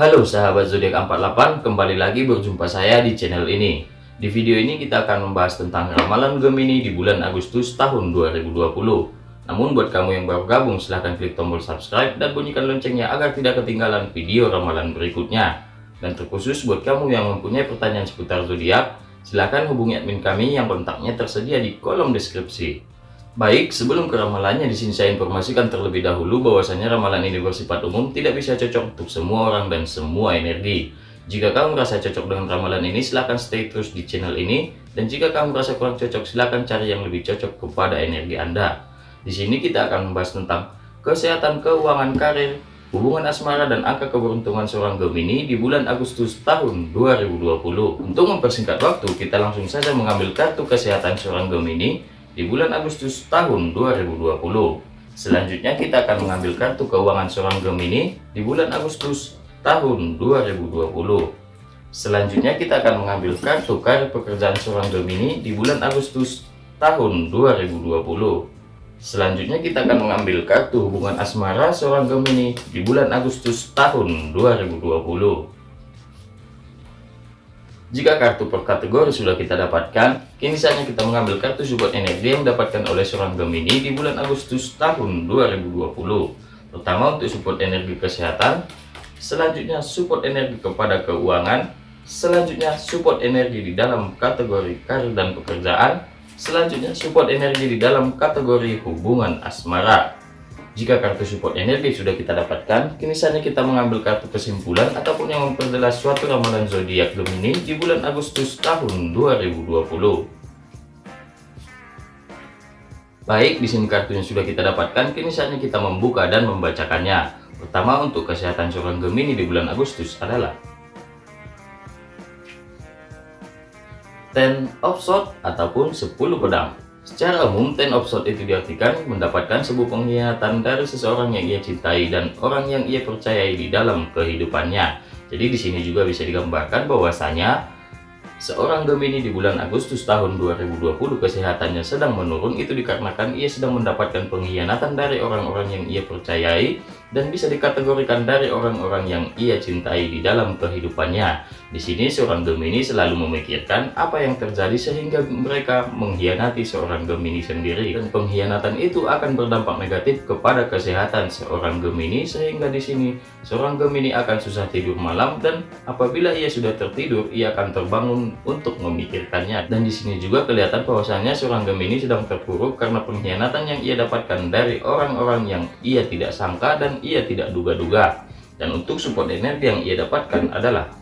Halo sahabat zodiak 48, kembali lagi berjumpa saya di channel ini. Di video ini kita akan membahas tentang ramalan Gemini di bulan Agustus tahun 2020. Namun buat kamu yang baru gabung silahkan klik tombol subscribe dan bunyikan loncengnya agar tidak ketinggalan video ramalan berikutnya. Dan terkhusus buat kamu yang mempunyai pertanyaan seputar zodiak, silahkan hubungi admin kami yang kontaknya tersedia di kolom deskripsi. Baik, sebelum ke ramalannya di sini saya informasikan terlebih dahulu bahwasanya ramalan ini bersifat umum tidak bisa cocok untuk semua orang dan semua energi. Jika kamu merasa cocok dengan ramalan ini, silahkan stay terus di channel ini. Dan jika kamu merasa kurang cocok, silahkan cari yang lebih cocok kepada energi Anda. Di sini kita akan membahas tentang kesehatan keuangan karir, hubungan asmara dan angka keberuntungan seorang Gemini di bulan Agustus tahun 2020. Untuk mempersingkat waktu, kita langsung saja mengambil kartu kesehatan seorang Gemini di bulan Agustus tahun 2020. Selanjutnya kita akan mengambil kartu keuangan seorang Gemini di bulan Agustus tahun 2020. Selanjutnya kita akan mengambil kartu karir pekerjaan seorang Gemini di bulan Agustus tahun 2020. Selanjutnya kita akan mengambil kartu hubungan asmara seorang Gemini di bulan Agustus tahun 2020. Jika kartu per kategori sudah kita dapatkan, kini saatnya kita mengambil kartu support energi yang didapatkan oleh seorang Gemini di bulan Agustus tahun 2020. Pertama untuk support energi kesehatan, selanjutnya support energi kepada keuangan, selanjutnya support energi di dalam kategori karir dan pekerjaan, selanjutnya support energi di dalam kategori hubungan asmara. Jika kartu support energi sudah kita dapatkan, kini saatnya kita mengambil kartu kesimpulan ataupun yang memperjelas suatu ramalan zodiak Gemini di bulan Agustus tahun 2020. Baik, di sini yang sudah kita dapatkan, kini saatnya kita membuka dan membacakannya. Pertama, untuk kesehatan seorang Gemini di bulan Agustus adalah Ten of Swords ataupun 10 pedang. Secara umum, ten of sword itu diartikan mendapatkan sebuah pengkhianatan dari seseorang yang ia cintai dan orang yang ia percayai di dalam kehidupannya. Jadi di sini juga bisa digambarkan bahwasanya Seorang Gemini di bulan Agustus tahun 2020 kesehatannya sedang menurun itu dikarenakan ia sedang mendapatkan pengkhianatan dari orang-orang yang ia percayai dan bisa dikategorikan dari orang-orang yang ia cintai di dalam kehidupannya. Di sini seorang Gemini selalu memikirkan apa yang terjadi sehingga mereka mengkhianati seorang Gemini sendiri dan pengkhianatan itu akan berdampak negatif kepada kesehatan seorang Gemini sehingga di sini seorang Gemini akan susah tidur malam dan apabila ia sudah tertidur ia akan terbangun untuk memikirkannya. Dan di sini juga kelihatan bahwasanya seorang Gemini sedang terpuruk karena pengkhianatan yang ia dapatkan dari orang-orang yang ia tidak sangka dan ia tidak duga-duga. Dan untuk support energi yang ia dapatkan adalah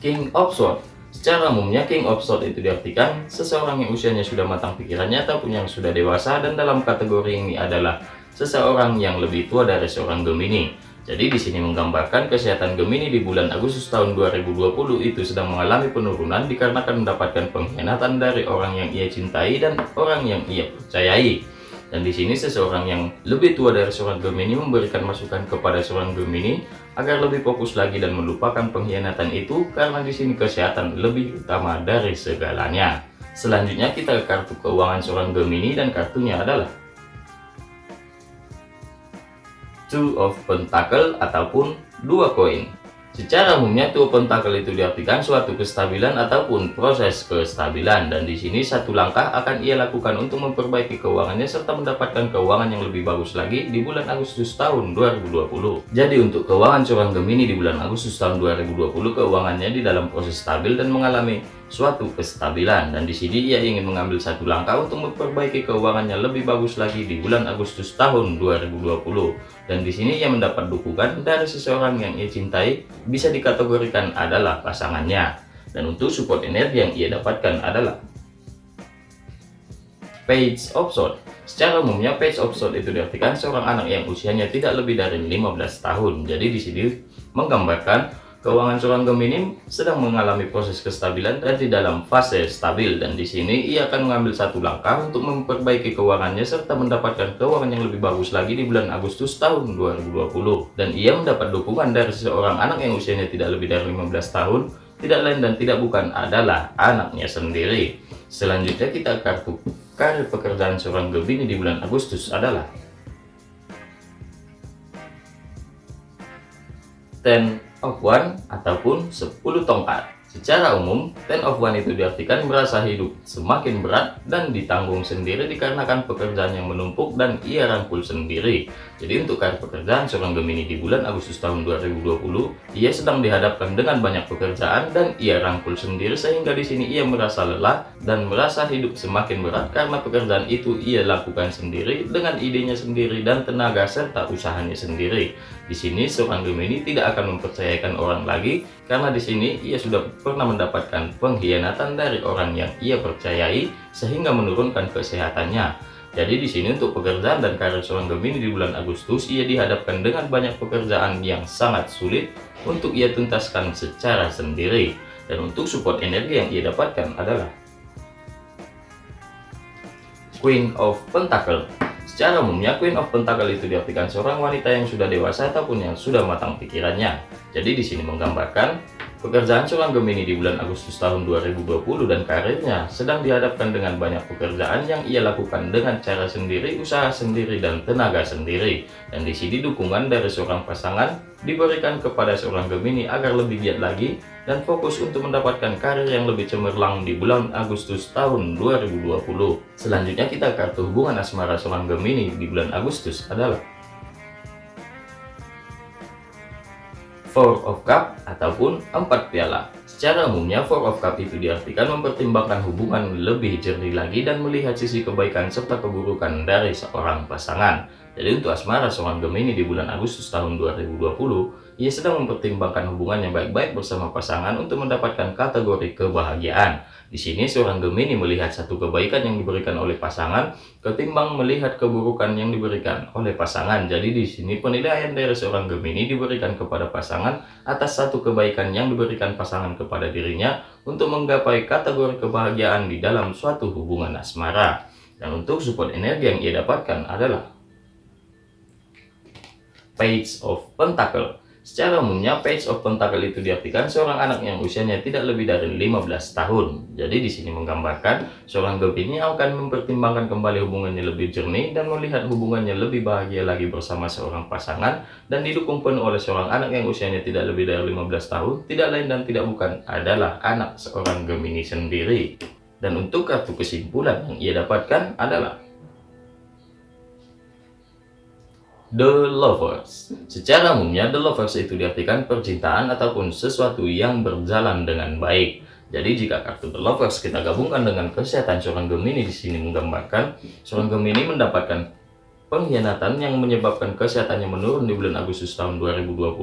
King of Swords. Secara umumnya King of Swords itu diartikan seseorang yang usianya sudah matang pikirannya ataupun yang sudah dewasa dan dalam kategori ini adalah seseorang yang lebih tua dari seorang Gemini. Jadi di sini menggambarkan kesehatan Gemini di bulan Agustus tahun 2020 itu sedang mengalami penurunan dikarenakan mendapatkan pengkhianatan dari orang yang ia cintai dan orang yang ia percayai. Dan di sini seseorang yang lebih tua dari seorang Gemini memberikan masukan kepada seorang Gemini agar lebih fokus lagi dan melupakan pengkhianatan itu karena di sini kesehatan lebih utama dari segalanya. Selanjutnya kita ke kartu keuangan seorang Gemini dan kartunya adalah two of pentacle ataupun dua koin. Secara umumnya two pentacle itu diartikan suatu kestabilan ataupun proses kestabilan dan di sini satu langkah akan ia lakukan untuk memperbaiki keuangannya serta mendapatkan keuangan yang lebih bagus lagi di bulan Agustus tahun 2020. Jadi untuk keuangan seorang Gemini di bulan Agustus tahun 2020 keuangannya di dalam proses stabil dan mengalami suatu kestabilan. Dan di sini ia ingin mengambil satu langkah untuk memperbaiki keuangannya lebih bagus lagi di bulan Agustus tahun 2020 dan di sini ia mendapat dukungan dari seseorang yang ia cintai bisa dikategorikan adalah pasangannya. Dan untuk support energi yang ia dapatkan adalah Page of Swords Secara umumnya Page of Swords itu diartikan seorang anak yang usianya tidak lebih dari 15 tahun. Jadi di sini menggambarkan Keuangan seorang Gemini sedang mengalami proses kestabilan dan di dalam fase stabil dan di sini ia akan mengambil satu langkah untuk memperbaiki keuangannya serta mendapatkan keuangan yang lebih bagus lagi di bulan Agustus tahun 2020 dan ia mendapat dukungan dari seorang anak yang usianya tidak lebih dari 15 tahun tidak lain dan tidak bukan adalah anaknya sendiri. Selanjutnya kita kartu karir pekerjaan seorang Gemini di bulan Agustus adalah Ten One ataupun 10 tongkat. Secara umum, ten of one itu diartikan merasa hidup semakin berat dan ditanggung sendiri dikarenakan pekerjaan yang menumpuk dan ia rangkul sendiri. Jadi untuk karir pekerjaan seorang Gemini di bulan Agustus tahun 2020, ia sedang dihadapkan dengan banyak pekerjaan dan ia rangkul sendiri sehingga di sini ia merasa lelah dan merasa hidup semakin berat karena pekerjaan itu ia lakukan sendiri dengan idenya sendiri dan tenaga serta usahanya sendiri. Di sini seorang Gemini tidak akan mempercayakan orang lagi karena di sini ia sudah pernah mendapatkan pengkhianatan dari orang yang ia percayai sehingga menurunkan kesehatannya. Jadi di sini untuk pekerjaan dan karir seorang Gemini di bulan Agustus ia dihadapkan dengan banyak pekerjaan yang sangat sulit untuk ia tuntaskan secara sendiri. Dan untuk support energi yang ia dapatkan adalah Queen of Pentacle. Secara umumnya Queen of Pentacle itu diartikan seorang wanita yang sudah dewasa ataupun yang sudah matang pikirannya. Jadi di sini menggambarkan Pekerjaan seorang Gemini di bulan Agustus tahun 2020 dan karirnya sedang dihadapkan dengan banyak pekerjaan yang ia lakukan dengan cara sendiri, usaha sendiri, dan tenaga sendiri. Dan di sini dukungan dari seorang pasangan diberikan kepada seorang Gemini agar lebih giat lagi dan fokus untuk mendapatkan karir yang lebih cemerlang di bulan Agustus tahun 2020. Selanjutnya kita kartu hubungan asmara seorang Gemini di bulan Agustus adalah Four of Cup ataupun empat piala. Secara umumnya Four of Cup itu diartikan mempertimbangkan hubungan lebih jernih lagi dan melihat sisi kebaikan serta keburukan dari seorang pasangan. Jadi untuk asmara seorang Gemini di bulan Agustus tahun 2020, ia sedang mempertimbangkan hubungan yang baik-baik bersama pasangan untuk mendapatkan kategori kebahagiaan. Di sini seorang Gemini melihat satu kebaikan yang diberikan oleh pasangan ketimbang melihat keburukan yang diberikan oleh pasangan. Jadi di sini penilaian dari seorang Gemini diberikan kepada pasangan atas satu kebaikan yang diberikan pasangan kepada dirinya untuk menggapai kategori kebahagiaan di dalam suatu hubungan asmara. Dan untuk support energi yang ia dapatkan adalah Page of Pentacle. Secara umumnya, Page of Pentacle itu diartikan seorang anak yang usianya tidak lebih dari 15 tahun. Jadi di sini menggambarkan seorang Gemini akan mempertimbangkan kembali hubungannya lebih jernih dan melihat hubungannya lebih bahagia lagi bersama seorang pasangan dan didukung penuh oleh seorang anak yang usianya tidak lebih dari 15 tahun, tidak lain dan tidak bukan adalah anak seorang Gemini sendiri. Dan untuk kartu kesimpulan yang ia dapatkan adalah The Lovers Secara umumnya, The Lovers itu diartikan percintaan ataupun sesuatu yang berjalan dengan baik. Jadi jika kartu The Lovers kita gabungkan dengan kesehatan seorang Gemini di sini menggambarkan seorang Gemini mendapatkan pengkhianatan yang menyebabkan kesehatannya menurun di bulan Agustus tahun 2020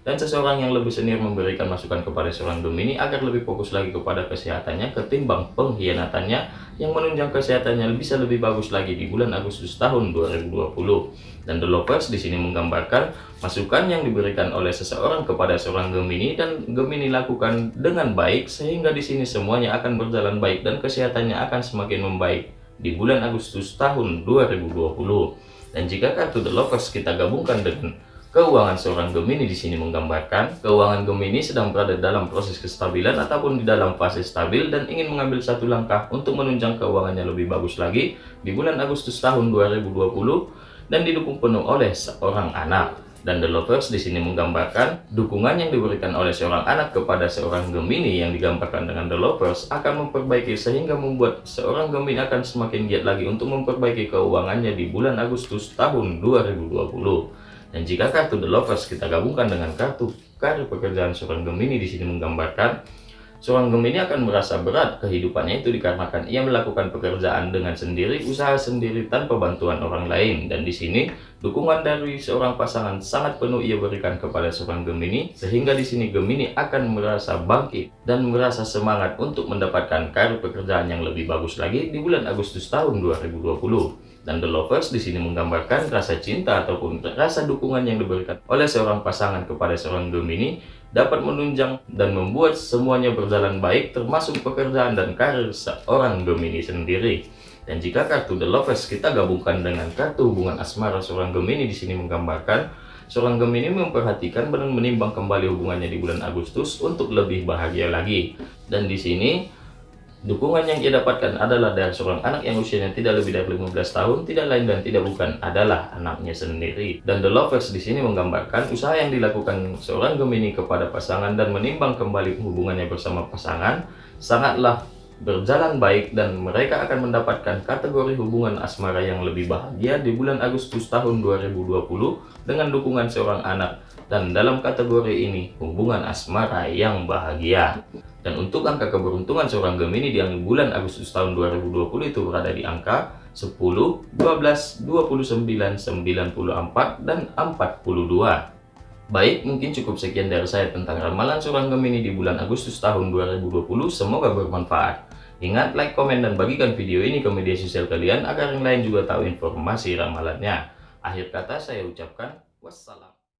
dan seseorang yang lebih senior memberikan masukan kepada seorang Gemini agar lebih fokus lagi kepada kesehatannya ketimbang pengkhianatannya yang menunjang kesehatannya bisa lebih bagus lagi di bulan Agustus tahun 2020. Dan The Lovers di sini menggambarkan masukan yang diberikan oleh seseorang kepada seorang Gemini dan Gemini lakukan dengan baik sehingga di sini semuanya akan berjalan baik dan kesehatannya akan semakin membaik di bulan Agustus tahun 2020. Dan jika kartu The Lovers kita gabungkan dengan Keuangan seorang Gemini di sini menggambarkan keuangan Gemini sedang berada dalam proses kestabilan ataupun di dalam fase stabil dan ingin mengambil satu langkah untuk menunjang keuangannya lebih bagus lagi di bulan Agustus tahun 2020 dan didukung penuh oleh seorang anak. Dan The Lovers di sini menggambarkan dukungan yang diberikan oleh seorang anak kepada seorang Gemini yang digambarkan dengan The Lovers akan memperbaiki sehingga membuat seorang Gemini akan semakin giat lagi untuk memperbaiki keuangannya di bulan Agustus tahun 2020. Dan jika kartu The Lovers kita gabungkan dengan kartu karir pekerjaan seorang Gemini di sini menggambarkan seorang Gemini akan merasa berat kehidupannya itu dikarenakan ia melakukan pekerjaan dengan sendiri, usaha sendiri tanpa bantuan orang lain. Dan di sini dukungan dari seorang pasangan sangat penuh ia berikan kepada seorang Gemini sehingga di sini Gemini akan merasa bangkit dan merasa semangat untuk mendapatkan karir pekerjaan yang lebih bagus lagi di bulan Agustus tahun 2020. Dan The Lovers di sini menggambarkan rasa cinta ataupun rasa dukungan yang diberikan oleh seorang pasangan kepada seorang Gemini dapat menunjang dan membuat semuanya berjalan baik termasuk pekerjaan dan karir seorang Gemini sendiri. Dan jika kartu The Lovers kita gabungkan dengan kartu hubungan asmara seorang Gemini di sini menggambarkan seorang Gemini memperhatikan dan menimbang kembali hubungannya di bulan Agustus untuk lebih bahagia lagi. Dan di sini Dukungan yang ia dapatkan adalah dari seorang anak yang usianya tidak lebih dari 15 tahun, tidak lain dan tidak bukan adalah anaknya sendiri. Dan The Lovers di sini menggambarkan usaha yang dilakukan seorang Gemini kepada pasangan dan menimbang kembali hubungannya bersama pasangan sangatlah berjalan baik dan mereka akan mendapatkan kategori hubungan asmara yang lebih bahagia di bulan Agustus tahun 2020 dengan dukungan seorang anak dan dalam kategori ini hubungan asmara yang bahagia. Dan untuk angka keberuntungan seorang Gemini di bulan Agustus tahun 2020 itu berada di angka 10, 12, 29, 94, dan 42. Baik, mungkin cukup sekian dari saya tentang ramalan seorang Gemini di bulan Agustus tahun 2020. Semoga bermanfaat. Ingat, like, komen, dan bagikan video ini ke media sosial kalian agar yang lain juga tahu informasi ramalannya. Akhir kata saya ucapkan wassalam.